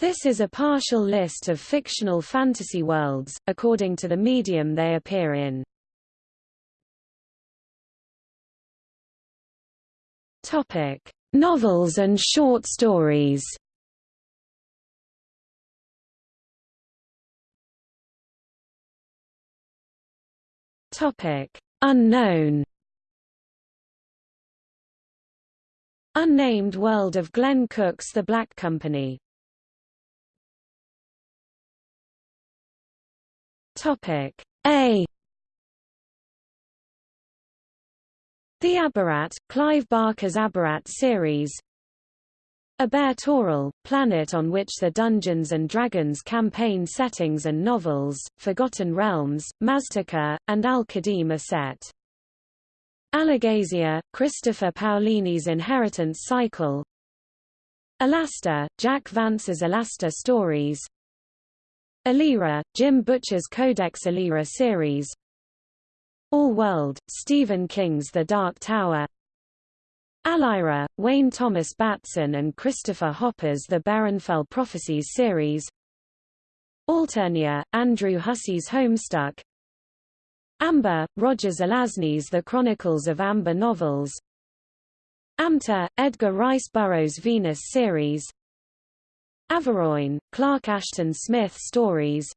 This is a partial list of fictional fantasy worlds, according to the medium they appear in. Topic: Novels and short stories. Topic: Unknown. Unnamed World of Glenn Cook's The Black Company. Topic. A. The Abarat, Clive Barker's Abarat series. Abeir-Toril, planet on which the Dungeons & Dragons campaign settings and novels, Forgotten Realms, Maztica, and Al-Qadim are set. Alagaësia, Christopher Paolini's Inheritance Cycle. Elasta, Jack Vance's Elasta Stories Alera, Jim Butcher's Codex Alera series. All World, Stephen King's The Dark Tower. Alira, Wayne Thomas Batson and Christopher Hopper's The Berenfell Prophecies series. Alternia, Andrew Hussie's Homestuck. Amber, Roger Zelazny's The Chronicles of Amber novels. Amtor, Edgar Rice Burroughs' Venus series Averoigne, Clark Ashton Smith stories.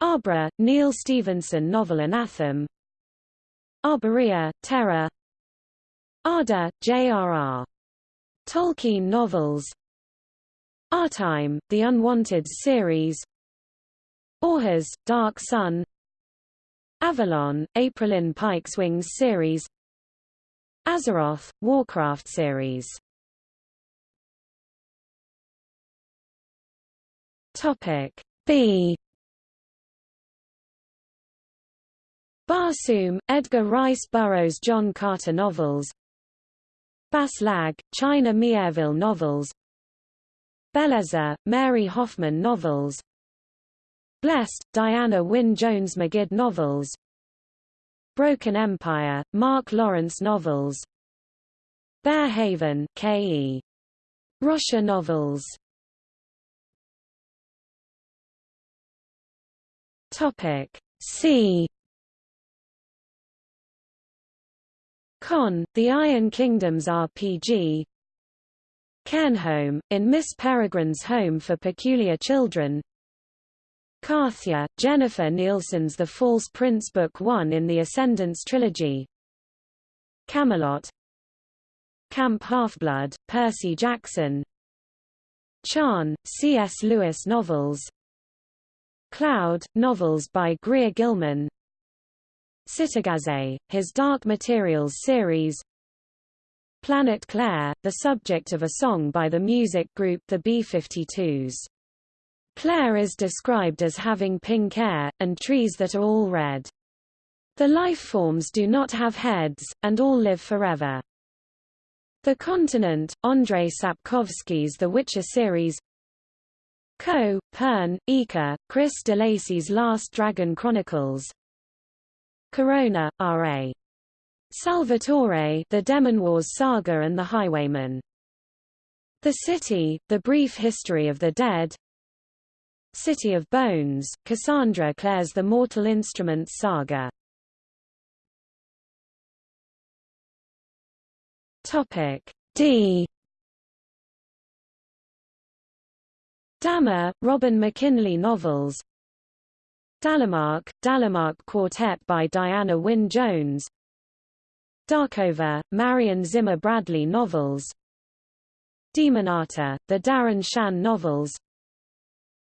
Arbre, Neal Stephenson novel Anathem Arborea, Terror Arda, J.R.R. Tolkien novels. Artime, The Unwanted series. Orhus, Dark Sun. Avalon, Aprilynne Pike's Wings series. Azeroth, Warcraft series Topic. B. Barsoom, Edgar Rice Burroughs John Carter novels. Bas Lag, China Miéville novels. Bellezza, Mary Hoffman novels. Blessed, Diana Wynne Jones Magid novels. Broken Empire, Mark Lawrence novels. Bear Haven, K.E. Rocha novels Topic. C. Con, The Iron Kingdoms RPG Cairnholm, in Miss Peregrine's Home for Peculiar Children. Carthya, Jennifer Nielsen's The False Prince Book 1 in the Ascendance Trilogy. Camelot. Camp Half-Blood, Percy Jackson. Charn, C.S. Lewis novels Cloud, novels by Greer Gilman Cittàgazze, his Dark Materials series Planet Claire, the subject of a song by the music group the B-52s. Claire is described as having pink hair, and trees that are all red. The life forms do not have heads, and all live forever. The Continent, Andrei Sapkowski's The Witcher series Co., Pern, Ika, Chris d'Lacey's Last Dragon Chronicles Corona, R.A. Salvatore The Demon Wars Saga and The Highwayman The City, The Brief History of the Dead City of Bones, Cassandra Clare's The Mortal Instruments Saga. Topic D. Damar, Robin McKinley novels. Dalemark, Dalemark Quartet by Diana Wynne Jones. Darkover, Marion Zimmer Bradley novels. Demonata, the Darren Shan novels.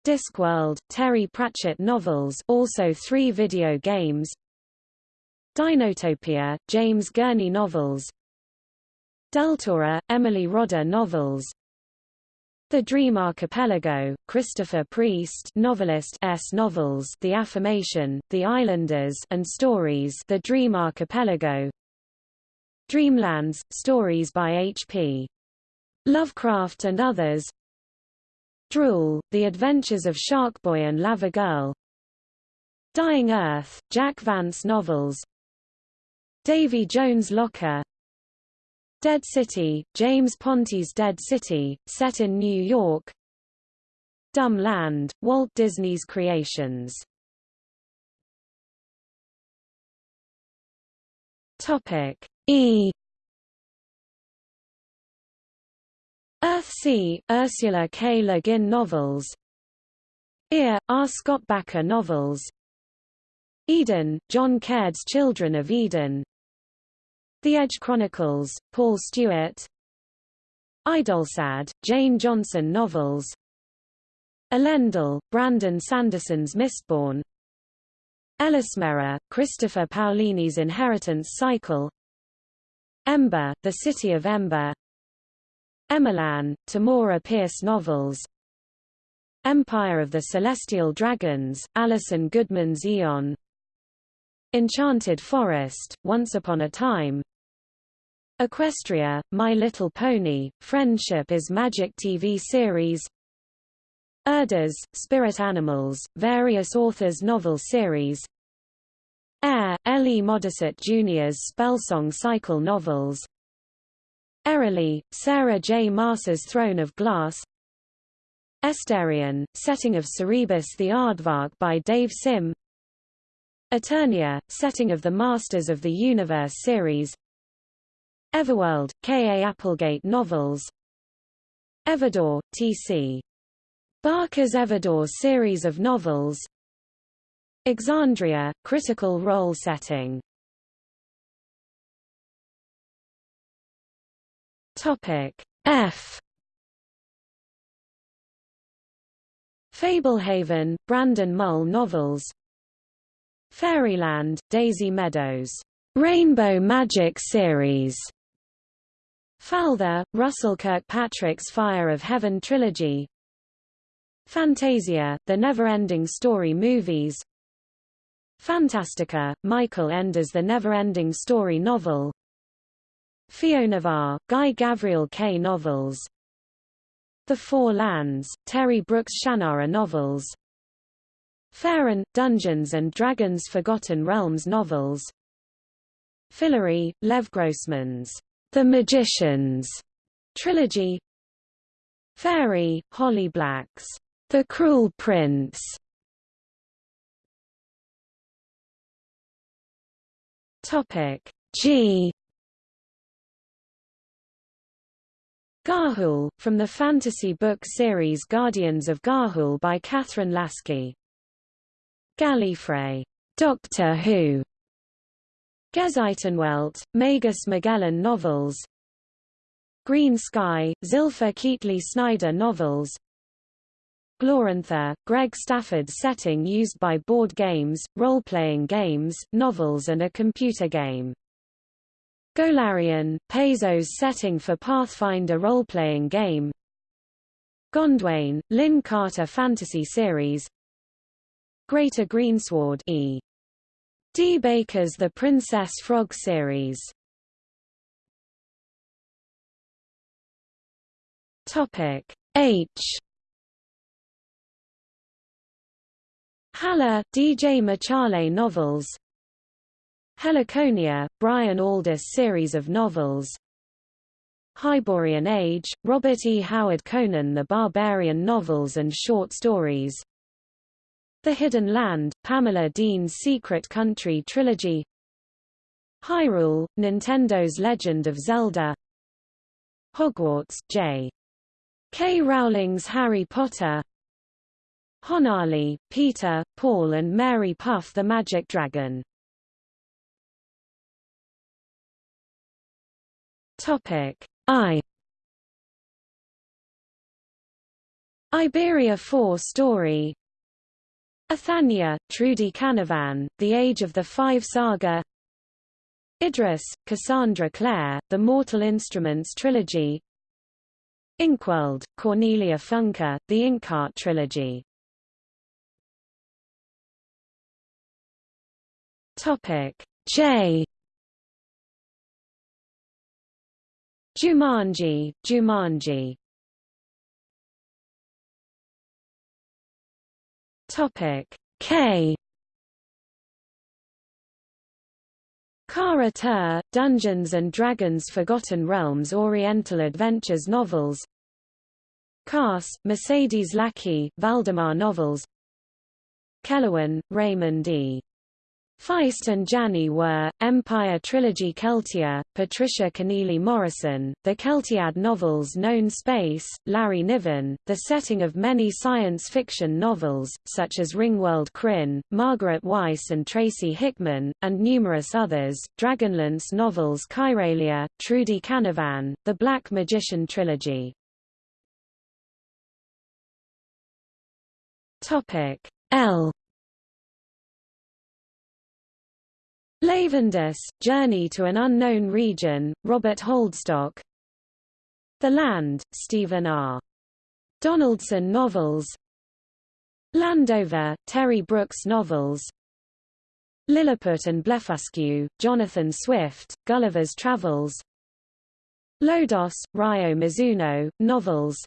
Discworld, Terry Pratchett novels also three video games. Dinotopia, James Gurney novels. Deltora, Emily Rodda novels The Dream Archipelago, Christopher Priest novelist S novels The Affirmation, The Islanders and Stories The Dream Archipelago. Dreamlands, stories by H.P. Lovecraft and others. Drool, The Adventures of Sharkboy and Lava Girl. Dying Earth, Jack Vance novels. Davy Jones Locker Dead City, James Ponti's Dead City, set in New York Dumb Land, Walt Disney's Creations. Topic E Earthsea, Ursula K. Le Guin novels Ear, R. Scott Bakker novels Eden, John Caird's Children of Eden The Edge Chronicles, Paul Stewart. Idolsad, Jane Johnson novels. Elendel, Brandon Sanderson's Mistborn. Ellesméra, Christopher Paolini's Inheritance Cycle. Ember, The City of Ember. Emelan, Tamora Pierce novels. Empire of the Celestial Dragons, Alison Goodman's Aeon. Enchanted Forest, Once Upon a Time Equestria, My Little Pony, Friendship is Magic TV series Erdas, Spirit Animals, various authors novel series Air, L. E. Modesitt Jr.'s Spellsong Cycle novels Erilea, Sarah J. Maas's Throne of Glass Estarcion, setting of Cerebus the Aardvark by Dave Sim Eternia, setting of the Masters of the Universe series Everworld, K. A. Applegate novels Everdor, T.C. Barker's Everdor series of novels Exandria, critical role setting Topic F Fablehaven, Brandon Mull novels Fairyland, Daisy Meadows, Rainbow Magic series Falther, Russell Kirkpatrick's Fire of Heaven trilogy. Fantasia, The Never-Ending Story movies. Fantastica, Michael Ende's The Never-Ending Story novel. Fionavar, Guy Gavriel Kay novels. The Four Lands, Terry Brooks Shannara novels. Faerun, Dungeons and Dragons Forgotten Realms novels. Fillory, Lev Grossman's The Magicians trilogy. Fairy, Holly Black's. The Cruel Prince. Topic. G. Ga'Hoole, from the fantasy book series Guardians of Ga'Hoole by Kathryn Lasky. Gallifrey, Doctor Who, Gezeitenwelt, Magus Magellan novels Green Sky, Zilpha Keatley Snyder novels Glorantha, Greg Stafford's setting used by board games, role-playing games, novels and a computer game. Golarion, Paizo's setting for Pathfinder role-playing game. Gondwane, Lin Carter Fantasy Series. Greater Greensward E. D. Baker's The Princess Frog series. Topic H Halla, D.J. Machale novels Heliconia, Brian Aldiss series of novels Hyborian Age, Robert E. Howard Conan the Barbarian novels and short stories The Hidden Land, Pamela Dean's Secret Country trilogy Hyrule, Nintendo's Legend of Zelda Hogwarts, J. K. Rowling's Harry Potter Honalee, Peter, Paul and Mary Puff the Magic Dragon. Topic I Iberia 4 story Ithania, Trudi Canavan, The Age of the Five Saga. Idris, Cassandra Clare, The Mortal Instruments Trilogy. Inkworld, Cornelia Funke, The Inkheart Trilogy. J Jumanji, Jumanji Topic. K. Kara Tur, Dungeons and Dragons Forgotten Realms Oriental Adventures novels. Karse, Mercedes Lackey, Valdemar novels. Kelewan, Raymond E. Feist and Janney were, Empire Trilogy Keltia, Patricia Kennealy Morrison, the Keltiad novels Known Space, Larry Niven, the setting of many science fiction novels, such as Ringworld Krynn, Margaret Weis and Tracy Hickman, and numerous others, Dragonlance novels Kyralia, Trudi Canavan, the Black Magician Trilogy. L Lavondyss, Journey to an Unknown Region, Robert Holdstock. The Land, Stephen R. Donaldson novels. Landover, Terry Brooks novels. Lilliput and Blefuscu, Jonathan Swift, Gulliver's Travels. Lodoss, Ryo Mizuno, novels.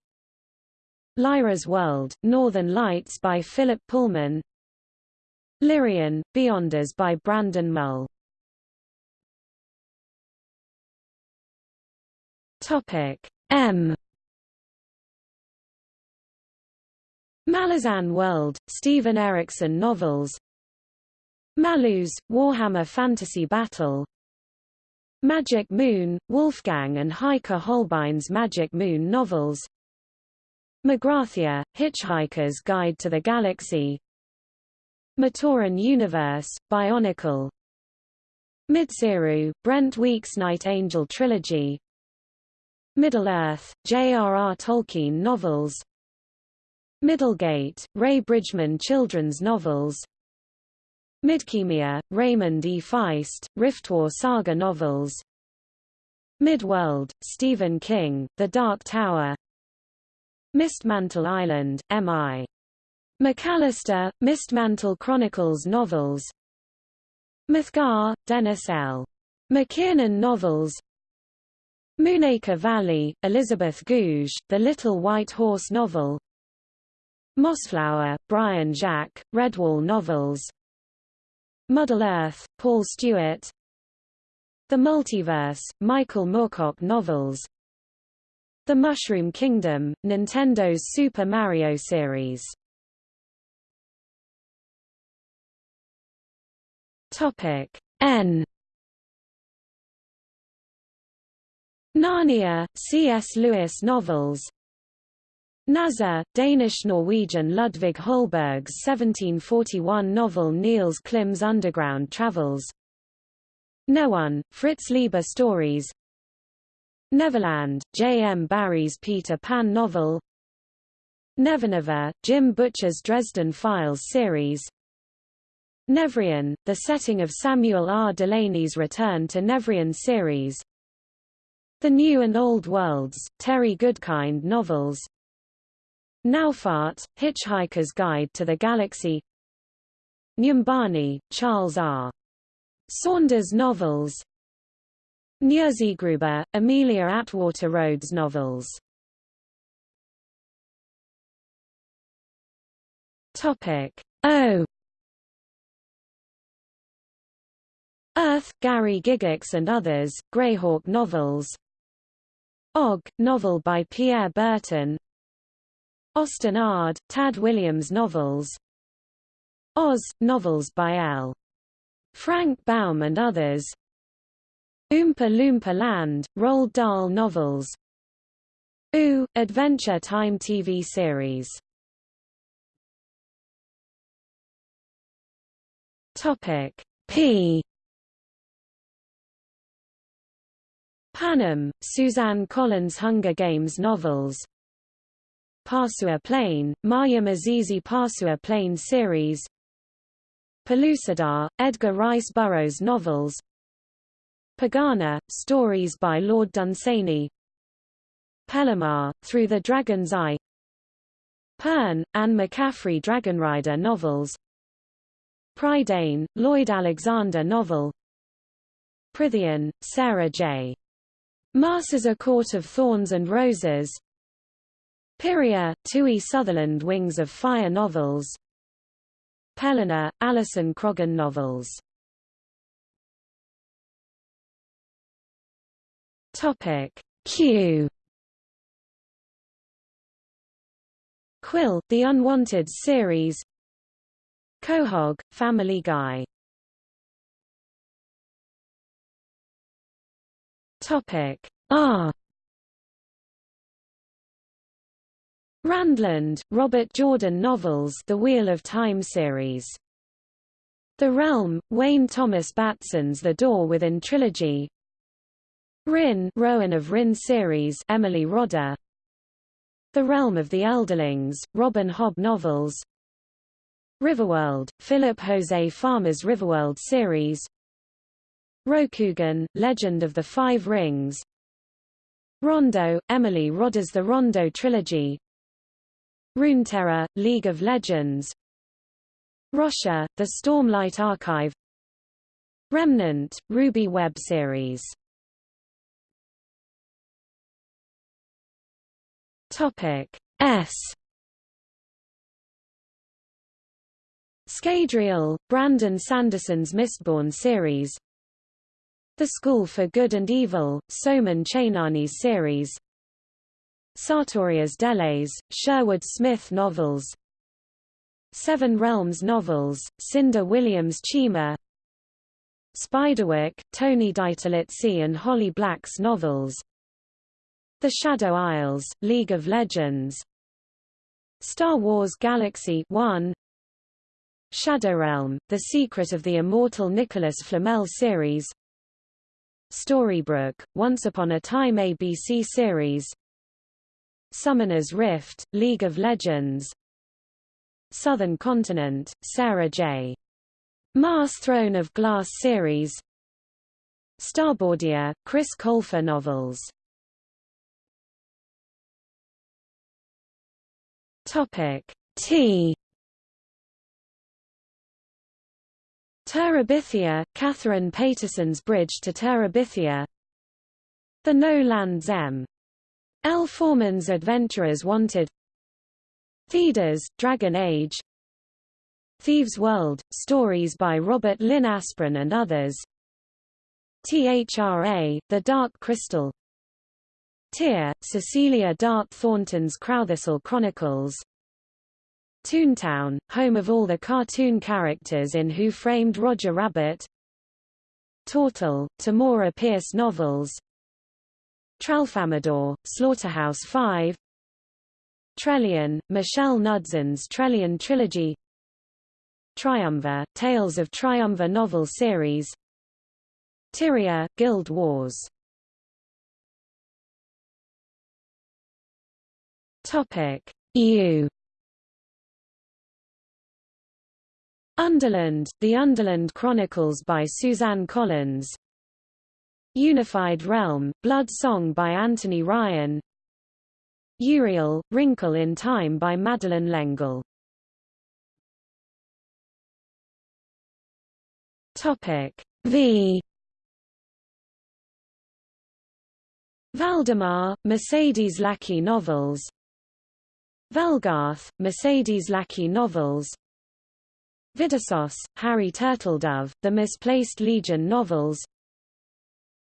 Lyra's World, Northern Lights by Philip Pullman Lyrian, Beyonders by Brandon Mull. Topic M. Malazan World, Steven Erikson novels. Malus, Warhammer Fantasy Battle. Magic Moon, Wolfgang and Heike Holbein's Magic Moon novels. Magrathea, Hitchhiker's Guide to the Galaxy Matoran Universe, Bionicle Midcyru, Brent Weeks Night Angel Trilogy Middle-earth, J.R.R. Tolkien novels Middlegate, Ray Bridgman children's novels Midkemia, Raymond E. Feist, Riftwar Saga novels Midworld, Stephen King, The Dark Tower Mistmantle Island, M.I. McAllister, Mistmantle Chronicles novels. Mithgar, Dennis L. McKiernan novels. Moonacre Valley, Elizabeth Goudge, The Little White Horse novel. Mossflower, Brian Jacques, Redwall novels. Muddle Earth, Paul Stewart. The Multiverse, Michael Moorcock novels. The Mushroom Kingdom, Nintendo's Super Mario series Topic. N. Narnia, C.S. Lewis novels. Nazar, Danish-Norwegian Ludvig Holberg's 1741 novel Niels Klim's Underground Travels. Nehwon, Fritz Leiber stories. Neverland, J. M. Barrie's Peter Pan novel. Nevernever, Jim Butcher's Dresden Files series Nevèrÿon, the setting of Samuel R. Delany's Return to Nevèrÿon series. The New and Old Worlds, Terry Goodkind novels. Naufart, Hitchhiker's Guide to the Galaxy. Nyumbani, Charles R. Saunders novels. Nyerzigruber, Amelia Atwater Rhodes novels. Topic. O Oerth, Gary Gygax and others, Greyhawk novels. Og, novel by Pierre Berton. Osten Ard, Tad Williams novels. Oz, novels by L. Frank Baum and others. Oompa Loompa Land, Roald Dahl novels. Ooo, Adventure Time TV series. Topic. P Panem, Suzanne Collins Hunger Games novels. Pasua Plain, Mayim Azizi Pasua Plain series. Pellucidar, Edgar Rice Burroughs novels. Pegana, stories by Lord Dunsany. Pelimar, Through the Dragon's Eye. Pern, Anne McCaffrey Dragonrider novels. Prydain, Lloyd Alexander novel. Prythian, Sarah J. Maas a Court of Thorns and Roses. Pyrrhia, Tui Sutherland Wings of Fire novels. Pelena, Alison Croggon novels. Topic. Q. Quill, The Unwanted series. Quahog, Family Guy Topic R Randland, Robert Jordan novels The Wheel of Time series. The Realm, Wayne Thomas Batson's The Door Within trilogy. Rin, Rowan of Rin series, Emily Rodda. The Realm of the Elderlings, Robin Hobb novels. Riverworld, Philip Jose Farmer's Riverworld series. Rokugan, Legend of the Five Rings. Rondo, Emily Rodda's The Rondo trilogy. Runeterra, League of Legends. Roshar, The Stormlight Archive. Remnant, RWBY web series. Topic S. Scadrial, Brandon Sanderson's Mistborn series The School for Good and Evil, Soman Chainani's series. Sartorias-deles, Sherwood Smith novels. Seven Realms novels, Cinda Williams Chima. Spiderwick, Tony DiTerlizzi and Holly Black's novels. The Shadow Isles, League of Legends. Star Wars Galaxy 1 Shadowrealm, The Secret of the Immortal Nicholas Flamel series Storybrooke, Once Upon a Time ABC series. Summoner's Rift, League of Legends. Southern Continent, Sarah J. Maas Throne of Glass series. Starboardia, Chris Colfer novels. Topic T Terabithia, Katherine Paterson's Bridge to Terabithia. The No Land Zem L. Foreman's Adventurers Wanted. Thedas, Dragon Age. Thieves' World, stories by Robert Lynn Asprin and others. THRA, The Dark Crystal. Tyr, Cecilia Dart Thornton's Crowthistle Chronicles Toontown, home of all the cartoon characters in Who Framed Roger Rabbit. Tortall, Tamora Pierce novels. Tralfamadore, Slaughterhouse-Five Trelian, Michelle Knudsen's Trelian Trilogy. Triumvir, Tales of Triumvir novel series. Tyria, Guild Wars. Topic. U Underland, The Underland Chronicles by Suzanne Collins. Unified Realm, Blood Song by Anthony Ryan. Uriel, Wrinkle in Time by Madeleine L'Engle Topic V. Valdemar, Mercedes Lackey novels. Velgarth, Mercedes Lackey novels Videssos, Harry Turtledove, The Misplaced Legion novels.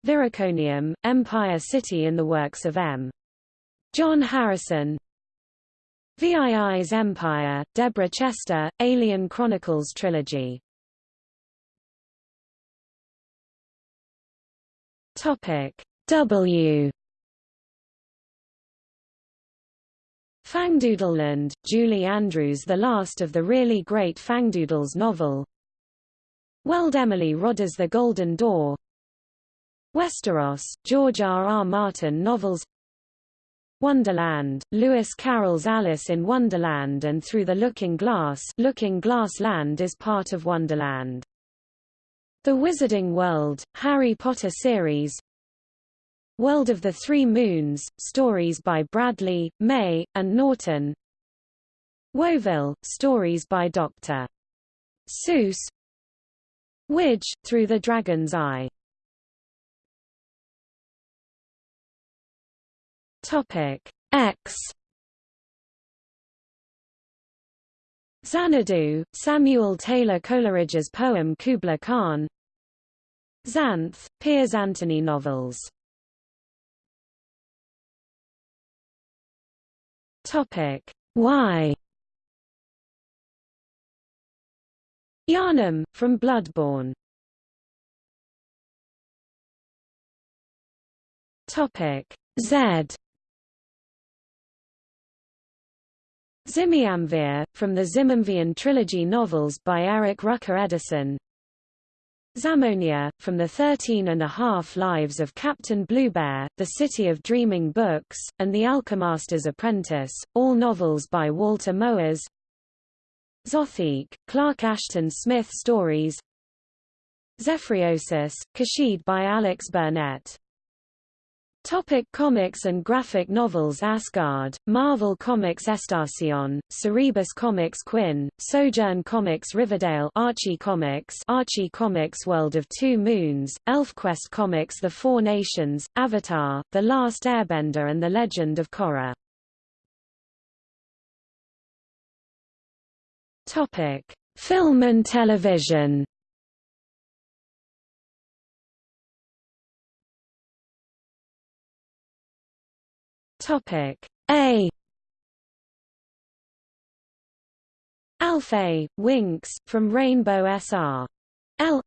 Viriconium, Empire City in the works of M. John Harrison. VII's Empire, Deborah Chester, Alien Chronicles Trilogy. W Fangdoodleland, Julie Andrews The last of the really great Fangdoodles novel Weld Emily Rodda's The Golden Door Westeros, George R. R. Martin novels Wonderland, Lewis Carroll's Alice in Wonderland and Through the Looking Glass Looking Glass Land is part of Wonderland. The Wizarding World, Harry Potter series World of the Three Moons, stories by Bradley, May, and Norton. Whoville, stories by Dr. Seuss. Widge, Through the Dragon's Eye. Topic. X. Xanadu, Samuel Taylor Coleridge's poem Kubla Khan. Xanth, Piers Anthony novels Topic. Y Yharnam, from Bloodborne. Topic. Z. Zimiamvia, from the Zimiamvian trilogy novels by Eric Rucker Eddison Zamonia, from the Thirteen and a Half Lives of Captain Bluebear, The City of Dreaming Books, and The Alchemaster's Apprentice, all novels by Walter Moers. Zothique, Clark Ashton Smith stories. Zephyriosis, Kashid by Alex Burnett Topic comics and graphic novels Asgard, Marvel Comics Estarcion, Cerebus Comics Quinn, Sojourn Comics Riverdale Archie Comics Archie Comics World of Two Moons, ElfQuest Comics The Four Nations, Avatar, The Last Airbender and The Legend of Korra. Topic: Film and television Topic A Alfea, Winx, from Rainbow SR. L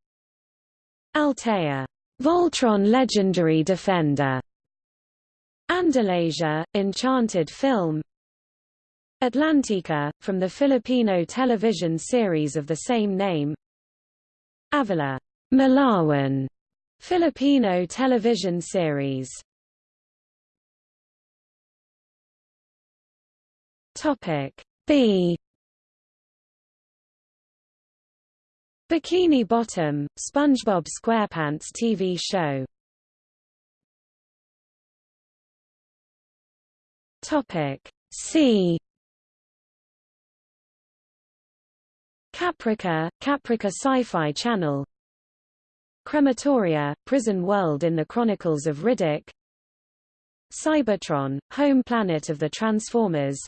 Altea. Voltron Legendary Defender. Andalasia, Enchanted Film Atlantica, from the Filipino television series of the same name Avila. Malawan, Filipino television series Topic B. Bikini Bottom, SpongeBob SquarePants TV show. Topic C. Caprica, Caprica Sci-Fi Channel. Crematoria, Prison World in the Chronicles of Riddick. Cybertron, home planet of the Transformers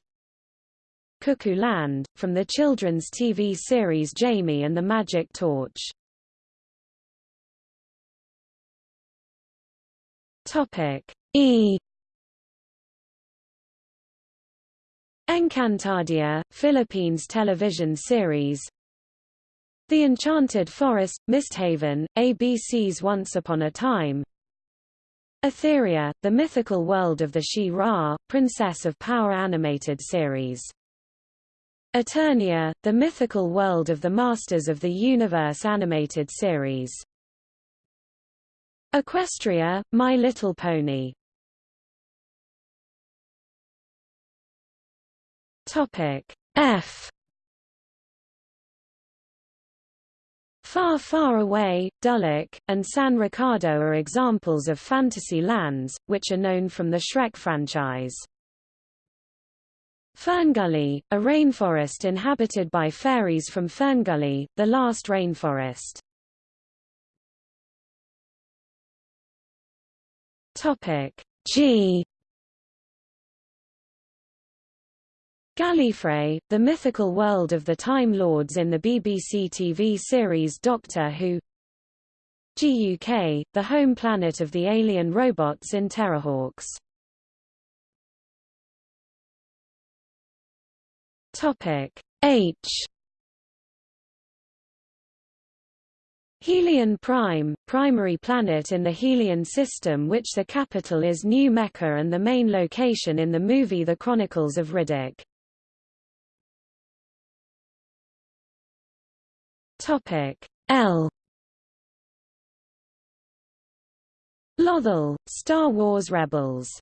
Cuckoo Land, from the children's TV series Jamie and the Magic Torch. Topic E. Encantadia, Philippines television series. The Enchanted Forest, Misthaven, ABC's Once Upon a Time. Etheria, the mythical world of the She-Ra, Princess of Power animated series Eternia, the mythical world of the Masters of the Universe animated series. Equestria, My Little Pony. Topic F Far Far Away, Duloc, and San Ricardo are examples of fantasy lands, which are known from the Shrek franchise. Ferngully, a rainforest inhabited by fairies from Ferngully, the last rainforest. Topic. G. Gallifrey, the mythical world of the Time Lords in the BBC TV series Doctor Who. GUK, the home planet of the alien robots in Terrahawks Topic. H. Helion Prime, primary planet in the Helion system which the capital is New Mecca and the main location in the movie The Chronicles of Riddick. Topic. L. Lothal, Star Wars Rebels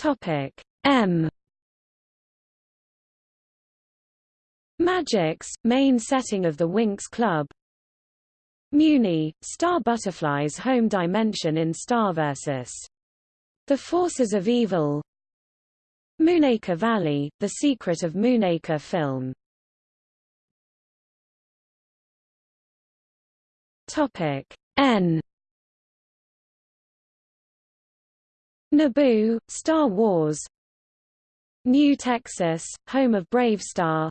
Topic. M. Magix, main setting of the Winx Club. Mewni, Star Butterfly's home dimension in Star vs. The Forces of Evil. Moonacre Valley, The Secret of Moonacre film. Topic. N Naboo, Star Wars. New Texas, home of Brave Star.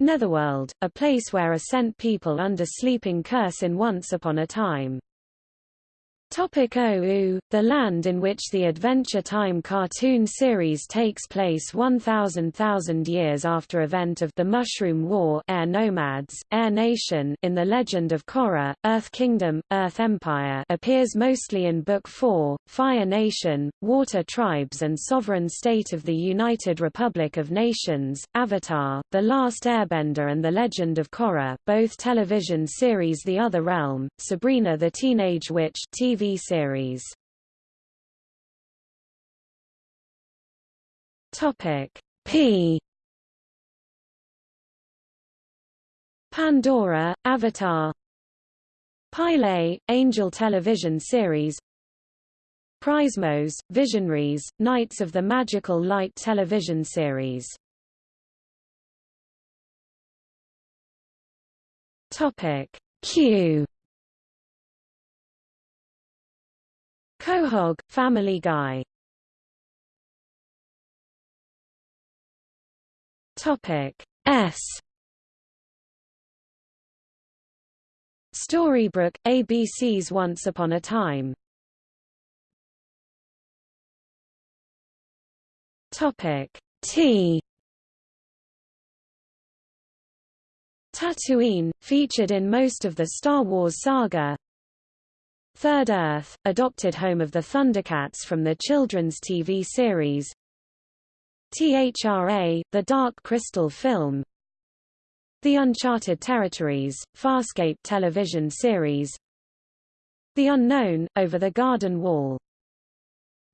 Netherworld, a place where are sent people under sleeping curse in Once Upon a Time Topic Ooo, the land in which the Adventure Time cartoon series takes place 1,000,000 years after event of The Mushroom War Air Nomads, Air Nation in The Legend of Korra, Earth Kingdom, Earth Empire appears mostly in Book 4, Fire Nation, Water Tribes and Sovereign State of the United Republic of Nations, Avatar, The Last Airbender and The Legend of Korra, both television series The Other Realm, Sabrina the Teenage Witch TV Series. Topic P. Pandora, Avatar. Pylea, Angel television series. Prismos, Visionaries, Knights of the Magical Light television series. Topic Q Quahog, Family Guy. Topic S. Storybrooke, ABC's Once Upon a Time. Topic T. Tatooine, featured in most of the Star Wars saga Third Earth, adopted home of the Thundercats from the children's TV series. THRA, the Dark Crystal film. The Uncharted Territories, Farscape television series. The Unknown, Over the Garden Wall.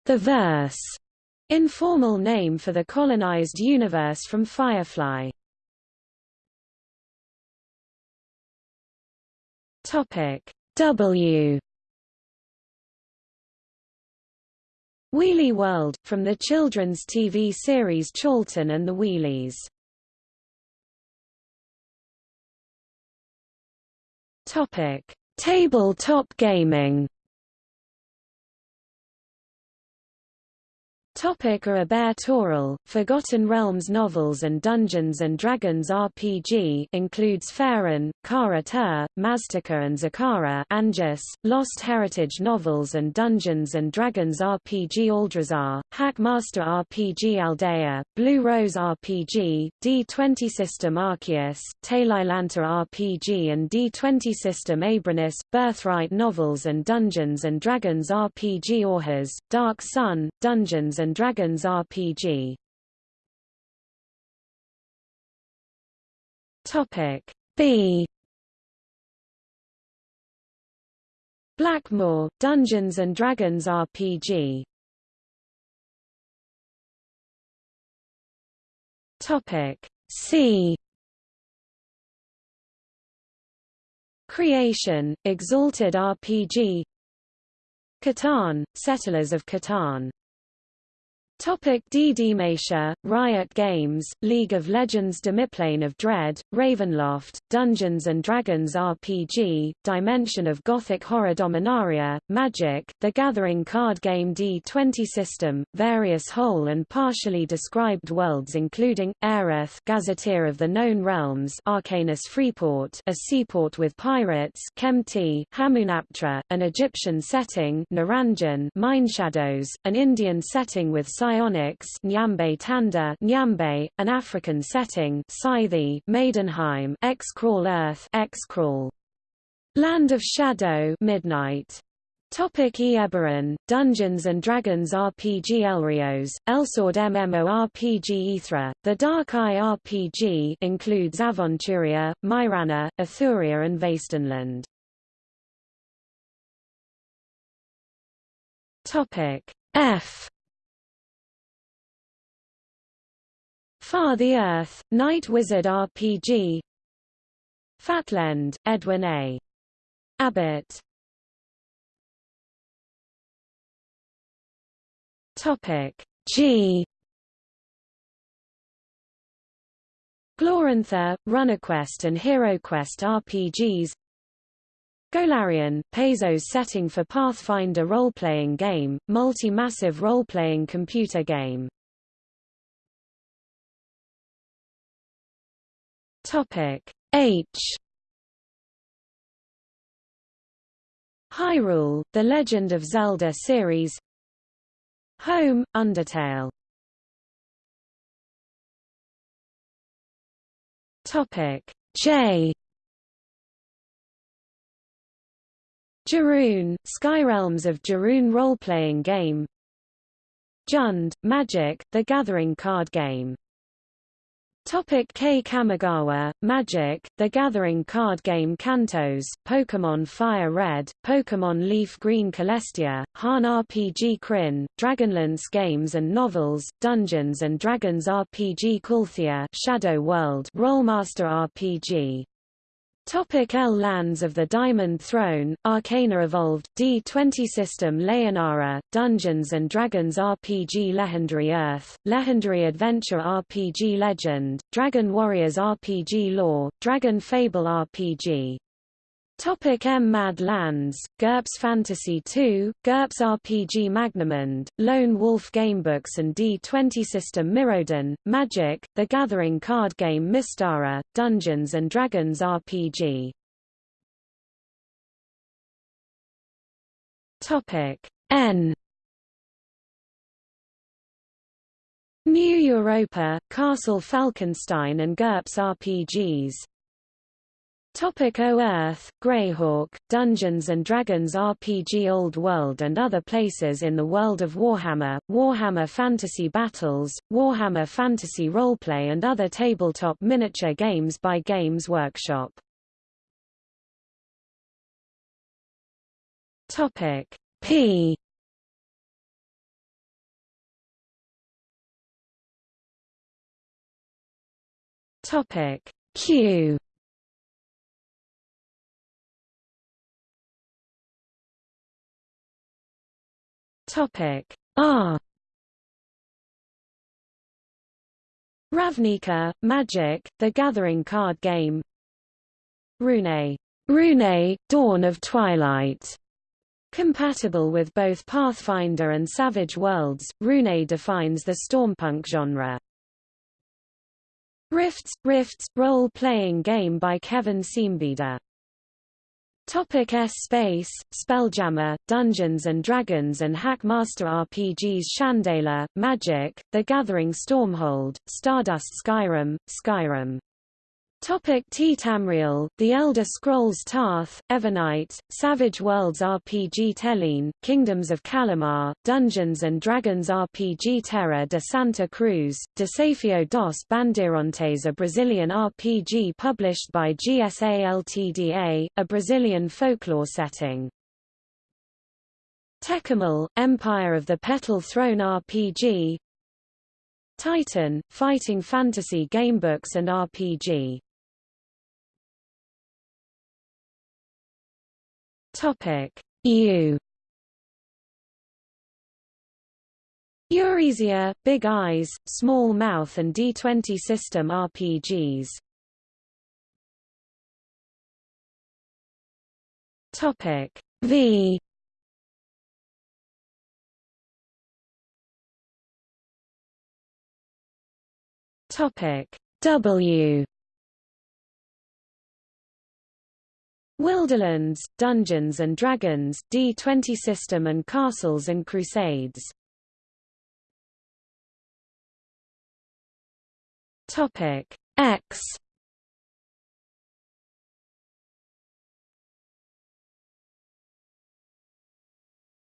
The Verse, informal name for the colonized universe from Firefly. Topic W Wheelie World, from the children's TV series Charlton and the Wheelies. Topic: Tabletop gaming. Topic Abeir-Toril, Forgotten Realms novels and Dungeons & Dragons RPG includes Faerun, Kara Tur, Maztica and Zakhara Angus, Lost Heritage novels and Dungeons & Dragons RPG Aldrazar, Hackmaster RPG Aldea, Blue Rose RPG, D20 System Arceus, Talislanta RPG and D20 System Abranis, Birthright novels and Dungeons & Dragons RPG Orhus, Dark Sun, Dungeons and Dragons RPG. Topic B Blackmoor, Dungeons and Dragons RPG. Topic C Creation, Exalted RPG Catan, Settlers of Catan Topic. Masha, Riot Games, League of Legends Demiplane of Dread, Ravenloft, Dungeons & Dragons RPG, Dimension of Gothic Horror Dominaria, Magic, The Gathering card game D20 system, various whole and partially described worlds including, Aerith Gazetteer of the Known Realms Arcanus Freeport a seaport with pirates Kempti, Hamunaptra, an Egyptian setting Naranjan Shadows, an Indian setting with Psionics Nyambe Tanda Nyambe, an African setting Scythe Maidenheim X-Crawl Earth X-Crawl. Land of Shadow Midnight. Topic Eberron, Dungeons & Dragons RPG Elrios, Elsword MMORPG Ithra, The Dark Eye RPG includes Aventuria, Myrana, Ethuria and Vastenland. Topic F Far the Earth, Night Wizard RPG Flatland, Edwin A. Abbott. Topic G. Glorantha, RuneQuest and HeroQuest RPGs Golarion, Paizo's setting for Pathfinder role-playing game, multi-massive role-playing computer game Topic. H. Hyrule, The Legend of Zelda series. Home, Undertale. Topic. J. Jarun, Skyrealms of Jarun role-playing game. Jund, Magic, The Gathering card game Topic K. Kamigawa, Magic, The Gathering card game Kantos, Pokémon Fire Red, Pokémon Leaf Green Celestia, Han RPG Krynn, Dragonlance Games and Novels, Dungeons & Dragons RPG Kulthea Shadow World Rolemaster RPG Topic L Lands of the Diamond Throne, Arcana Evolved, D20 System Leonara, Dungeons & Dragons RPG Legendary Earth, Legendary Adventure RPG Legend, Dragon Warriors RPG Lore, Dragon Fable RPG Topic M. Mad Lands, GURPS Fantasy 2, GURPS RPG Magnamund, Lone Wolf Gamebooks and D20 System Mirrodin, Magic, The Gathering card game Mystara, Dungeons & Dragons RPG Topic N. New Europa, Castle Falkenstein and GURPS RPGs Topic O Oerth, Greyhawk, Dungeons & Dragons RPG Old World and other places in the world of Warhammer, Warhammer Fantasy Battles, Warhammer Fantasy Roleplay and other tabletop miniature games by Games Workshop. Topic P Topic Q Topic R Ravnica, Magic, The Gathering card game Rune. Rune, Dawn of Twilight. Compatible with both Pathfinder and Savage Worlds, Rune defines the stormpunk genre. Rifts, Rifts, role-playing game by Kevin Siembieda Topic S Space, Spelljammer, Dungeons & Dragons and Hackmaster RPGs Shandalar, Magic, The Gathering Stormhold, Stardust Skyrim, Skyrim Topic T Tamriel, The Elder Scrolls Tarth, Evernight, Savage Worlds RPG Tellene, Kingdoms of Kalimar, Dungeons & Dragons RPG Terra de Santa Cruz, Desafio dos Bandeirantes a Brazilian RPG published by GSA Ltda, a Brazilian folklore setting. Tékumel, Empire of the Petal Throne RPG Titan, Fighting Fantasy Gamebooks and RPG Topic. U. Uresia, Big Eyes, Small Mouth and D20 System RPGs Topic. V. Topic. W Wilderlands, Dungeons and Dragons, D20 System and Castles and Crusades. Topic. X.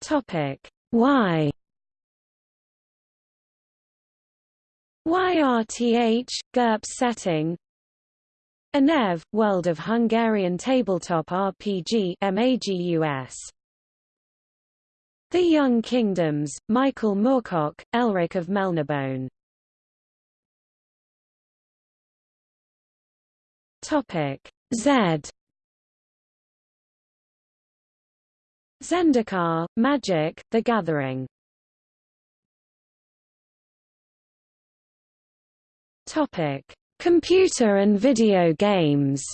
Topic. Y. YRTH, GURPS setting Ynev, World of Hungarian Tabletop RPG MAGUS. The Young Kingdoms, Michael Moorcock, Elric of Melniboné. Topic Z Zendikar, Magic, The Gathering Topic Computer and video games.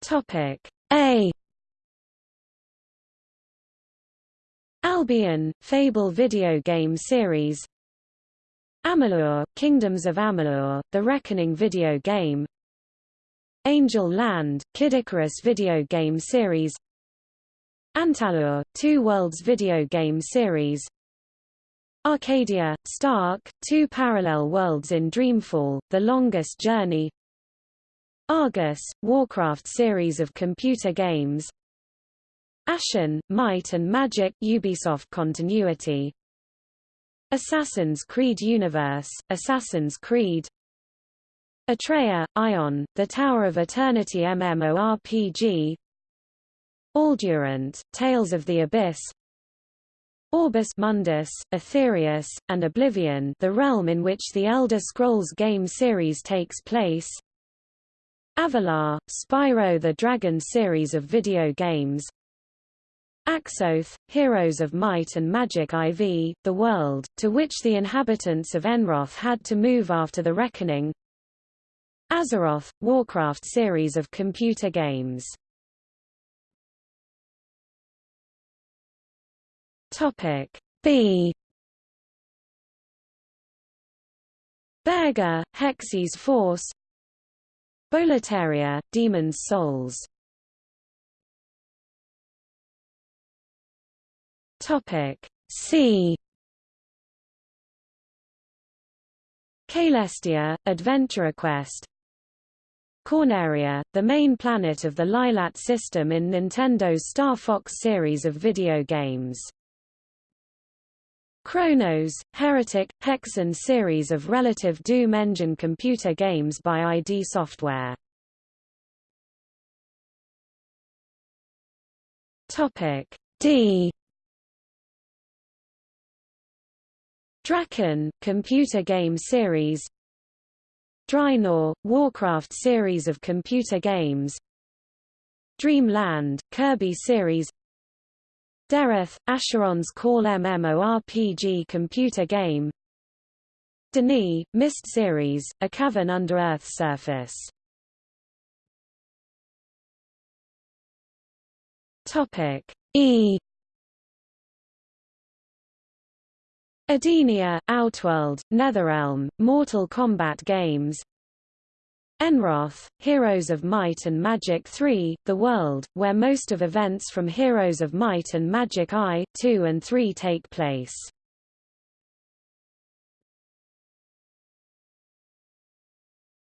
Topic A. Albion, Fable video game series. Amalur, Kingdoms of Amalur, The Reckoning video game. Angel Land, Kid Icarus video game series Antaloor, Two Worlds video game series. Arcadia, Stark, Two Parallel Worlds in Dreamfall, The Longest Journey. Argus, Warcraft series of computer games. Ashan, Might and Magic Ubisoft continuity. Assassin's Creed Universe, Assassin's Creed. Atreia, Aion, The Tower of Eternity MMORPG Auldrant, Tales of the Abyss. Aurbis Mundus, Aetherius, and Oblivion the realm in which the Elder Scrolls game series takes place. Avalar, Spyro the Dragon series of video games. Axeoth, Heroes of Might and Magic IV, the world, to which the inhabitants of Enroth had to move after the Reckoning. Azeroth, Warcraft series of computer games Topic. B. Berger, Hexyz Force. Boletaria, Demon's Souls. Topic. C. Caelestia, Adventure Quest. Corneria, the main planet of the Lylat system in Nintendo's Star Fox series of video games. Cronos, Heretic, Hexen series of relative Doom engine computer games by ID Software. Topic D. Drakan, computer game series. Draenor, Warcraft series of computer games. Dreamland, Kirby series Dereth, Asheron's Call MMORPG computer game. D'ni, Myst series, a cavern under Earth's surface. Topic. E. Edenia, Outworld, Netherrealm, Mortal Kombat games Enroth, Heroes of Might and Magic 3, the world, where most of events from Heroes of Might and Magic I, 2 and 3 take place.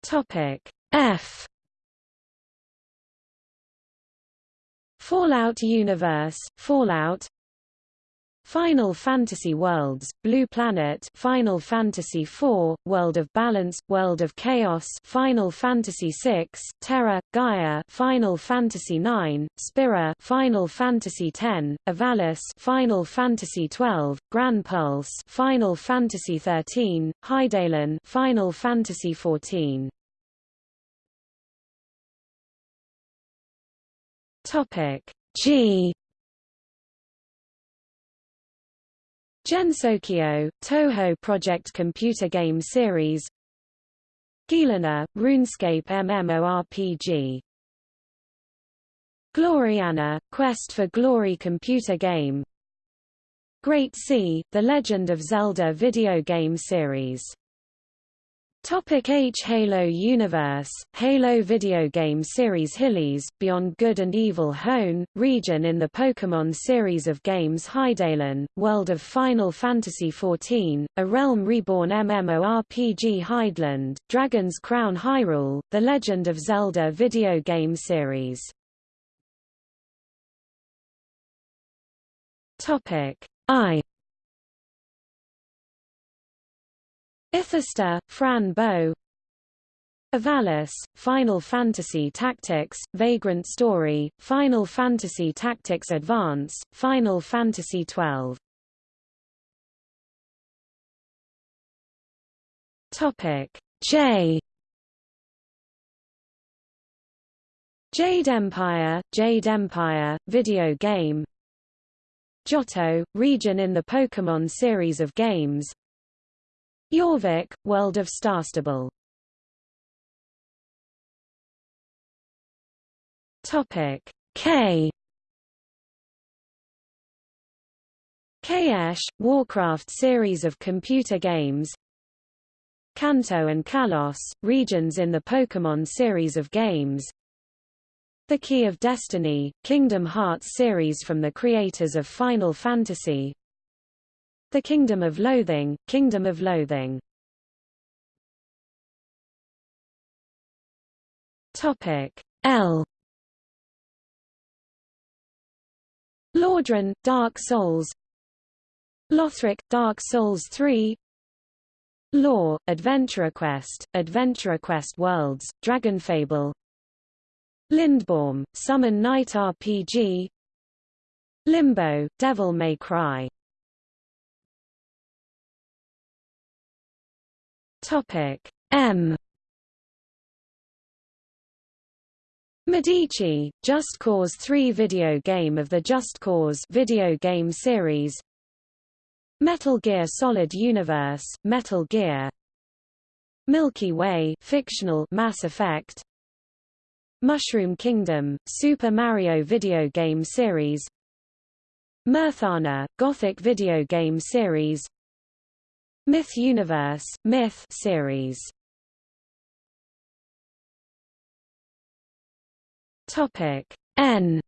Topic F Fallout Universe, Fallout Final Fantasy Worlds, Blue Planet Final Fantasy IV, World of Balance, World of Chaos Final Fantasy VI, Terra, Gaia Final Fantasy IX, Spira Final Fantasy X, Ivalice, Final Fantasy XII, Gran Pulse Final Fantasy XIII, Hydaelyn Final Fantasy XIV. Topic G Gensokyo, Touhou Project computer game series. Gielinor, RuneScape MMORPG Gloriana, Quest for Glory computer game. Great Sea, The Legend of Zelda video game series Topic H Halo Universe, Halo video game series Hillys, Beyond Good and Evil Hoenn, region in the Pokémon series of games Hydaelyn, world of Final Fantasy XIV, a Realm Reborn MMORPG Hydeland, Dragon's Crown Hyrule, The Legend of Zelda video game series. Topic I Ithista, Fran Bow Ivalice, Final Fantasy Tactics, Vagrant Story, Final Fantasy Tactics Advance, Final Fantasy XII Topic. J Jade Empire, Jade Empire, video game. Johto, region in the Pokémon series of games Jorvik, World of Starstable. Topic. K. Kaesh, Warcraft series of computer games. Kanto and Kalos, regions in the Pokémon series of games. The Key of Destiny, Kingdom Hearts series from the creators of Final Fantasy The Kingdom of Loathing, Kingdom of Loathing. Topic. L. Lordran, Dark Souls. Lothric, Dark Souls 3 Lore, Adventure Quest, Adventure Quest Worlds, Dragonfable Lindbaum, Summon Night RPG Limbo, Devil May Cry Topic. M. Medici, Just Cause 3 video game of the Just Cause video game series. Metal Gear Solid Universe, Metal Gear. Milky Way fictional Mass Effect. Mushroom Kingdom, Super Mario video game series. Myrtana, Gothic video game series Myth Universe, Myth series. Topic N.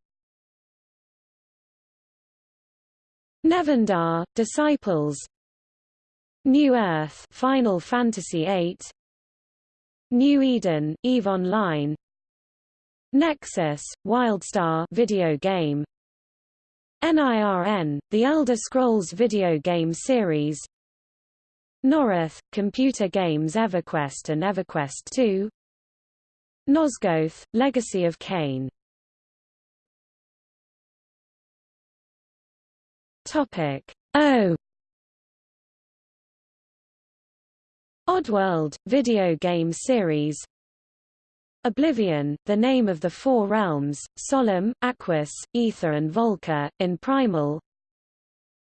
Nevendaar, Disciples. New Earth Final Fantasy VIII New Eden, EVE Online. Nexus, WildStar video game. NIRN, The Elder Scrolls video game series Norrath, computer games EverQuest and EverQuest 2 Nosgoth, Legacy of Kain Topic O. Oddworld, video game series. Oblivion, the name of the Four Realms, Solum, Aquos, Aether and Volca, in Primal.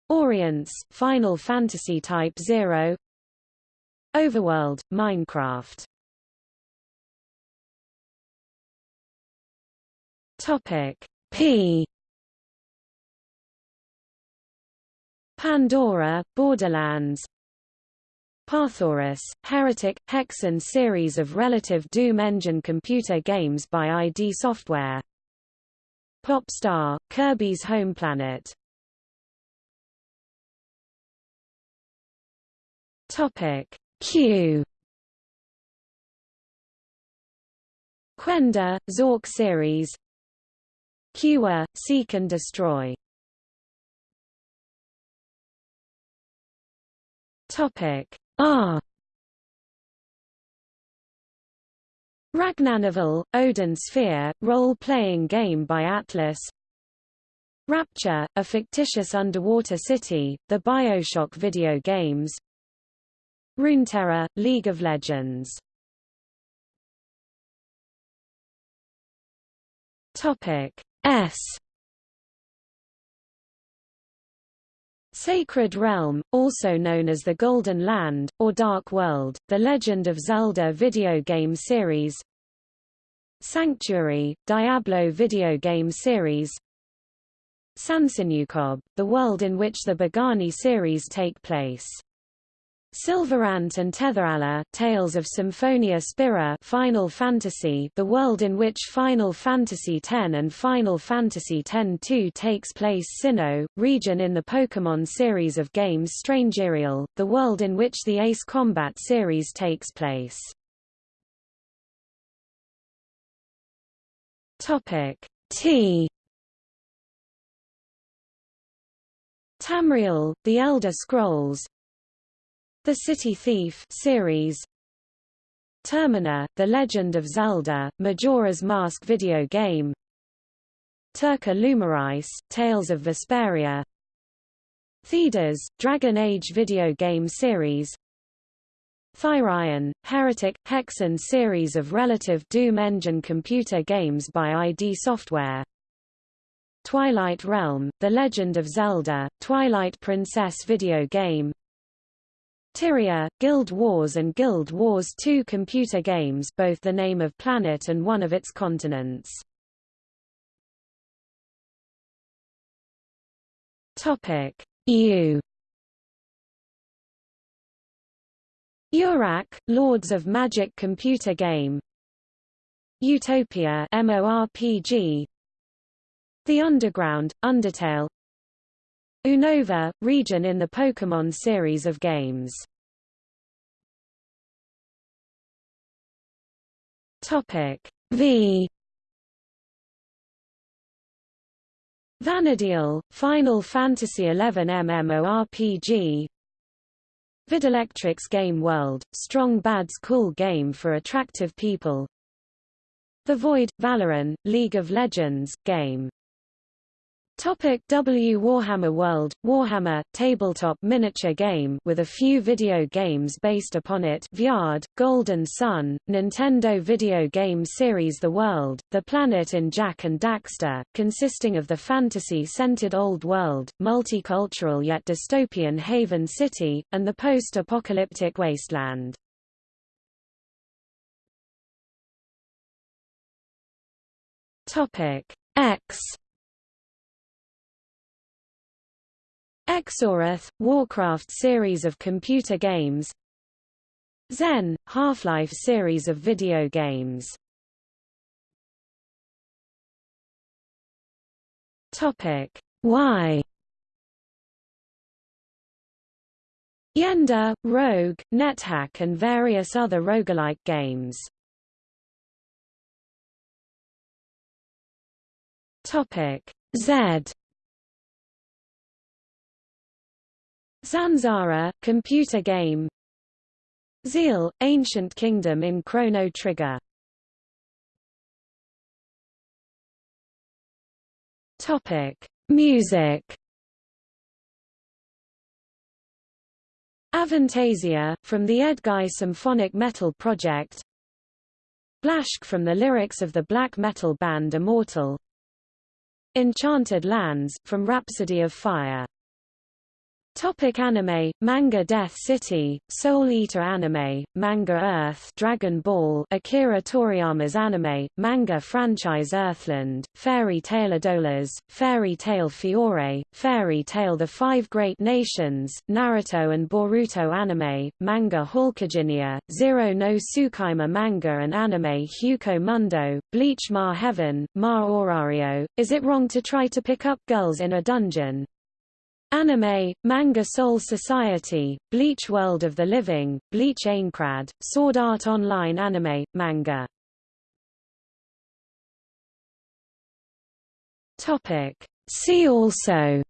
Orience, Final Fantasy Type 0 Overworld, Minecraft. Topic P. Pandora, Borderlands. Parthoris, Heretic, Hexen series of relative Doom engine computer games by ID Software. Popstar, Kirby's Home Planet. Topic Q. Quendor, Zork series. Qwa, Seek and Destroy. Topic R. Ragnanival, Odin Sphere, role-playing game by Atlus. Rapture, a fictitious underwater city, the Bioshock video games Runeterra, League of Legends. Topic S. Sacred Realm, also known as the Golden Land, or Dark World, The Legend of Zelda video game series. Sanctuary, Diablo video game series. Sansenukob, the world in which the Bogani series take place Sylvarant and Tethe'alla, Tales of Symphonia Spira Final Fantasy the world in which Final Fantasy X and Final Fantasy X-2 takes place Sinnoh, region in the Pokémon series of games Strangereal, the world in which the Ace Combat series takes place. T Tamriel, The Elder Scrolls, the City Thief series. Termina, The Legend of Zelda, Majora's Mask video game. Terca Lumireis, Tales of Vesperia. Thedas, Dragon Age video game series. Thyrion, Heretic, Hexen series of relative Doom engine computer games by ID Software. Twilight Realm, The Legend of Zelda, Twilight Princess video game Tyria, Guild Wars and Guild Wars 2 computer games both the name of planet and one of its continents. Topic. U. Urak, Lords of Magic computer game. Utopia MMORPG The Underground, Undertale Unova, region in the Pokémon series of games. Topic V. Vana'diel, Final Fantasy XI MMORPG Videlectrix Game World, Strong Bad's cool game for attractive people. The Void, Valoran, League of Legends, game Topic W Warhammer World Warhammer tabletop miniature game with a few video games based upon it Weyard, Golden Sun, Nintendo video game series The World, The Planet in Jak and Daxter, consisting of the fantasy-centered old world, multicultural yet dystopian Haven City, and the post-apocalyptic wasteland. Topic X Exorath, Warcraft series of computer games. Xen, Half-Life series of video games. Topic. Y Yendor, Rogue, NetHack and various other roguelike games. Topic. Z Zanzara, computer game. Zeal, Ancient Kingdom in Chrono Trigger. Topic: Music. Avantasia, from the Edguy Symphonic Metal Project. Blashyrkh from the lyrics of the black metal band Immortal. Enchanted Lands, from Rhapsody of Fire Topic anime, manga Death City, Soul Eater anime, manga Earth Dragon Ball Akira Toriyama's anime, manga franchise Earthland, Fairy Tail Edolas, Fairy Tail Fiore, Fairy Tail The Five Great Nations, Naruto and Boruto anime, manga Halkeginia, Zero no Tsukaima manga and anime Hueco Mundo, Bleach Ma Heaven, Ma Orario, Is It Wrong to Try to Pick Up Girls in a Dungeon? Anime, Manga Soul Society, Bleach World of the Living, Bleach Aincrad, Sword Art Online Anime, Manga. Topic. See also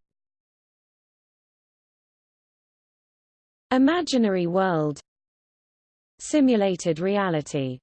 Imaginary world. Simulated reality